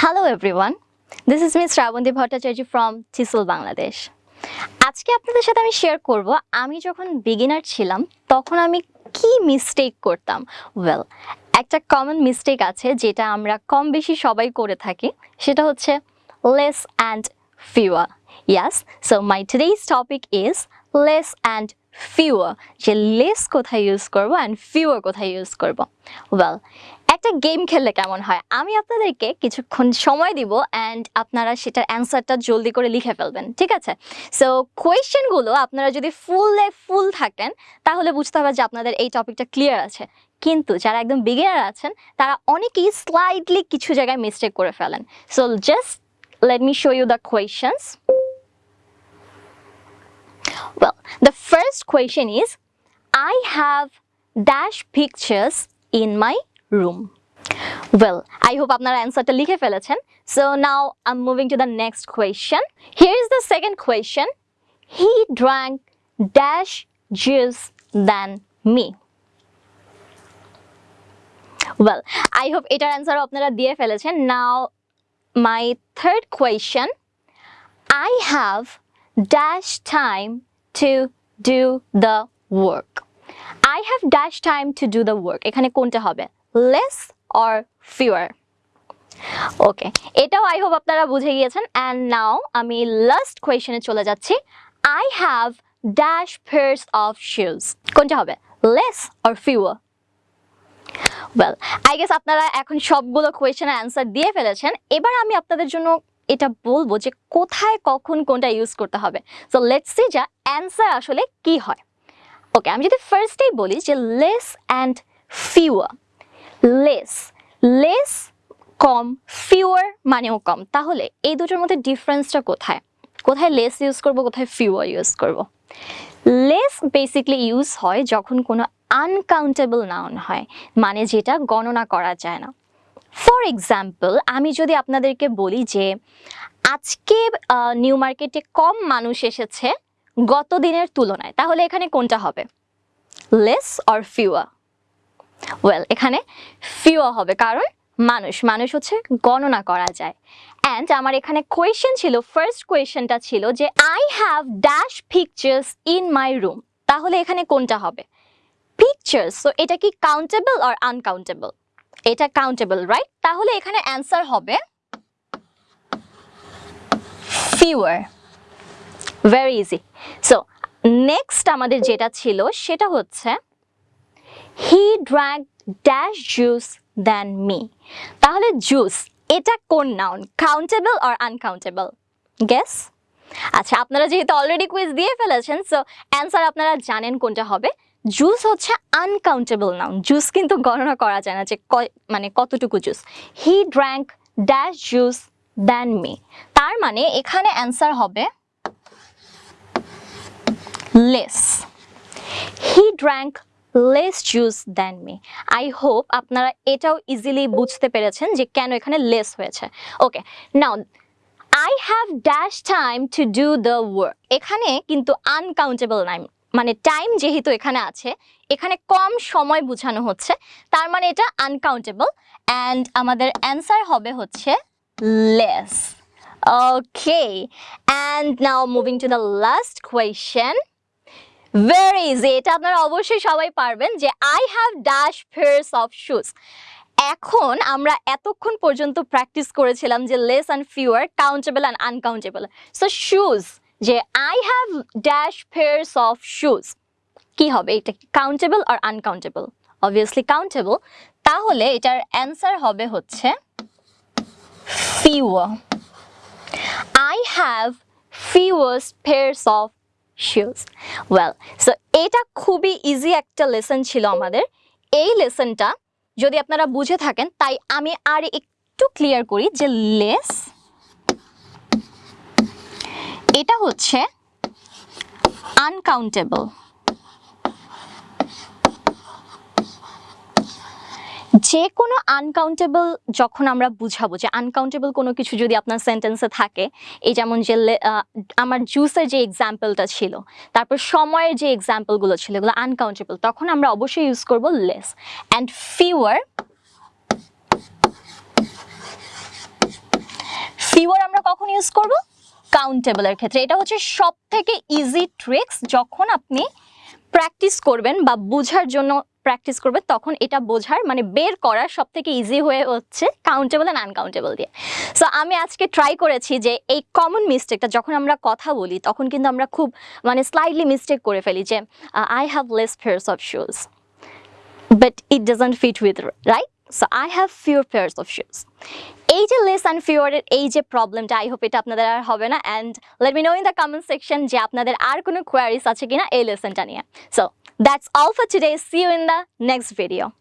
Hello everyone this is Miss Srabanti Bhattacharya from Chisel Bangladesh আজকে আপনাদের সাথে আমি শেয়ার করব, আমি যখন বিগিনার ছিলাম, তখন আমি কি মিস্টেক করতাম? ওয়েল একটা কমন মিস্টেক আছে যেটা আমরা কম বেশি সবাই করে থাকি, সেটা হচ্ছে less and fewer yes so my today's topic is less and fewer যে লেস কোথায় ইউজ করব অ্যান্ড ফিওয়ার কোথায় ইউজ করব? ওয়েল একটা গেম খেললে কেমন হয়? আমি আপনাদেরকে কিছুক্ষণ সময় দিব অ্যান্ড আপনারা সেটার অ্যান্সারটা জলদি করে লিখে ফেলবেন ঠিক আছে? সো কোয়েশ্চেনগুলো আপনারা যদি ফুলে ফুল থাকেন তাহলে বুঝতে হবে যে আপনাদের এই টপিকটা ক্লিয়ার আছে। কিন্তু যারা একদম বিগিনার আছেন তারা অনেকেই স্লাইডলি কিছু জায়গায় মিস্টেক করে ফেলেন। So just let me show you the questions Well, the first question is I have dash pictures in my room. Well, I hope আপনারা অ্যান্সারটা লিখে ফেলেছেন। So now I am moving to the next question here is the second question he drank dash juice than me well I hope এটার অ্যান্সারও আপনারা দিয়ে ফেলেছেন। Now my third question I have dash time to do the work. I have dash time to do the work. Less or fewer? Okay এটাও I hope আপনারা বুঝে গিয়েছেন। And now আমি লাস্ট কোয়েশনে চলে যাচ্ছি। I have dash pairs of shoes কোনটা হবে? Less or fewer well I guess আপনারা এখন সবগুলো কোয়েশনের অ্যান্সার দিয়ে ফেলেছেন। এবার আমি আপনাদের জন্য এটা বলব যে কোথায় কখন কোনটা ইউজ করতে হবে। সো লেটস সি যা অ্যান্সার আসলে কি হয়। ওকে আমি যদি ফার্স্টেই বলি যে less and fewer less less com fewer মানেও কম। তাহলে এই দুটোর মধ্যে ডিফারেন্সটা কোথায়? কোথায় লেস ইউজ করব, কোথায় ফিওয়ার ইউজ করব? লেস বেসিকলি ইউজ হয় যখন কোনো আনকাউন্টেবল নাউন হয় মানে যেটা গণনা করা যায় না। ফর এক্সাম্পল আমি যদি আপনাদেরকে বলি যে, আজকে নিউ মার্কেটে কম মানুষ এসেছে গত দিনের তুলনায়, তাহলে এখানে কোনটা হবে? লেস অর ফিওয়া ওয়েল এখানে ফিওয়া হবে। কারণ মানুষ মানুষ হচ্ছে গণনা করা যায়। অ্যান্ড আমার এখানে কোয়েশ্চেন ছিল ফার্স্ট কোয়েশ্চেনটা ছিল যে I have dash pictures in my room তাহলে এখানে কোনটা হবে? পিকচার্স সো এটা কি কাউন্টেবল আর আনকাউন্টেবল এটা কাউন্টেবল রাইট তাহলে এখানে অ্যান্সার হবে fewer very easy so next আমাদের যেটা ছিল, সেটা হচ্ছে he drank dash juice than me তাহলে জুস এটা কোন নাউন কাউন্টেবল আর আনকাউন্টেবল গেস আচ্ছা আপনারা যেহেতু অলরেডি কুইজ দিয়ে ফেলেছেন সো অ্যান্সার আপনারা জানেন কোনটা হবে। জুস হচ্ছে আনকাউন্টেবল নাউন জুস কিন্তু গণনা করা যায় না যে মানে কতটুকু juice he drank dash juice than me তার মানে এখানে অ্যান্সার হবে less he drank less juice than me I hope আপনারা এটাও ইজিলি বুঝতে পেরেছেন যে কেন এখানে লেস হয়েছে। Okay now I have dash time to do the work এখানে কিন্তু আনকাউন্টেবল নাইম মানে টাইম যেহেতু এখানে আছে, এখানে কম সময় বোঝানো হচ্ছে, তার মানে এটা আনকাউন্টেবল অ্যান্ড আমাদের অ্যান্সার হবে হচ্ছে less okay and now moving to the last question very easy এটা আপনারা অবশ্যই সবাই পারবেন যে I have dash pairs of shoes এখন আমরা এতক্ষণ পর্যন্ত প্র্যাকটিস করেছিলাম যে less and fewer countable and uncountable so shoes যে I have dash pairs of shoes কি হবে? এটা কাউন্টেবল আর আনকাউন্টেবল অবভিয়াসলি কাউন্টেবল তাহলে এটার অ্যান্সার হবে হচ্ছে fewer I have fewers pairs of shoes well so এটা খুবই ইজি একটা লেসন ছিল আমাদের। এই লেসনটা যদি আপনারা বুঝে থাকেন, তাই আমি আর একটু ক্লিয়ার করি যে লেস এটা হচ্ছে আনকাউন্টেবল যে কোনো আনকাউন্টেবল যখন আমরা বুঝাবো যে আনকাউন্টেবল কোনো কিছু যদি আপনার সেন্টেন্সে থাকে, এই যেমন যে আমার জুসের যে এক্সাম্পলটা ছিল, তারপর সময়ের যে এক্সাম্পলগুলো ছিল, এগুলো আনকাউন্টেবল তখন আমরা অবশ্যই ইউজ করব লেস অ্যান্ড ফিওয়ার ফিওয়ার আমরা কখন ইউজ করব? কাউন্টেবলের ক্ষেত্রে। এটা হচ্ছে সব থেকে ইজি ট্রিক্স যখন আপনি প্র্যাকটিস করবেন বা বোঝার জন্য প্র্যাকটিস করবে, তখন এটা বোঝার মানে বের করার সব থেকে ইজি হয়ে হচ্ছে কাউন্টেবল অ্যান্ড আনকাউন্টেবল দিয়ে। সো আমি আজকে ট্রাই করেছি যে এই কমন মিস্টেকটা যখন আমরা কথা বলি, তখন কিন্তু আমরা খুব মানে স্লাইডলি মিস্টেক করে ফেলি যে I have less pairs of shoes but it doesn't fit with right so I have fewer pairs of shoes এই যে লেস অ্যান্ড ফিওরের এই যে প্রবলেমটা আই হোপ এটা আপনাদের আর হবে না and let me know in the comment section যে আপনাদের আর কোনো কোয়ারিস আছে কিনা এই লেসনটা নিয়ে। So That's all for today. See you in the next video.